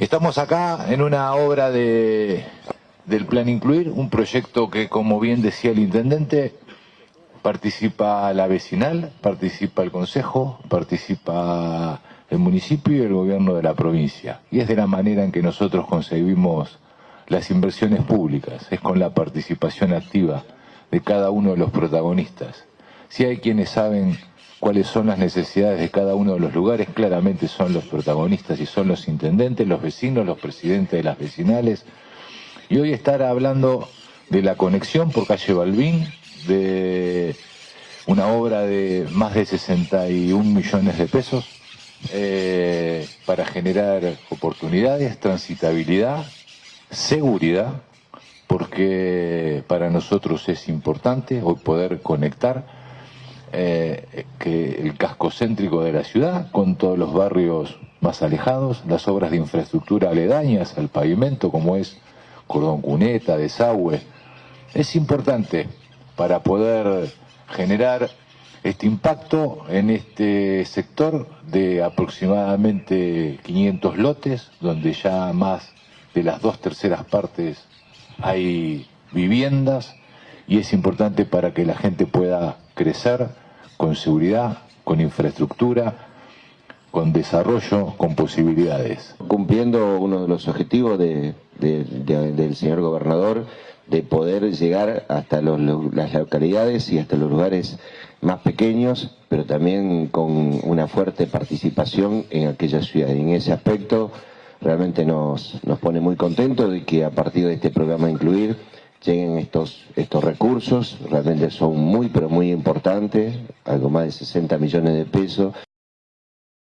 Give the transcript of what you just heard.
Estamos acá en una obra de, del Plan Incluir, un proyecto que, como bien decía el intendente, participa la vecinal, participa el consejo, participa el municipio y el gobierno de la provincia. Y es de la manera en que nosotros concebimos las inversiones públicas, es con la participación activa de cada uno de los protagonistas. Si hay quienes saben cuáles son las necesidades de cada uno de los lugares, claramente son los protagonistas y son los intendentes, los vecinos, los presidentes de las vecinales. Y hoy estar hablando de la conexión por calle Balbín, de una obra de más de 61 millones de pesos eh, para generar oportunidades, transitabilidad, seguridad, porque para nosotros es importante hoy poder conectar eh, que el casco céntrico de la ciudad, con todos los barrios más alejados, las obras de infraestructura aledañas al pavimento, como es cordón cuneta, desagüe, es importante para poder generar este impacto en este sector de aproximadamente 500 lotes, donde ya más de las dos terceras partes hay viviendas y es importante para que la gente pueda crecer con seguridad, con infraestructura, con desarrollo, con posibilidades. Cumpliendo uno de los objetivos del señor gobernador de poder llegar hasta las localidades y hasta los lugares más pequeños, pero también con una fuerte participación en aquella ciudad. En ese aspecto realmente nos, nos pone muy contentos de que a partir de este programa Incluir lleguen estos, estos recursos, realmente son muy pero muy importantes, algo más de 60 millones de pesos.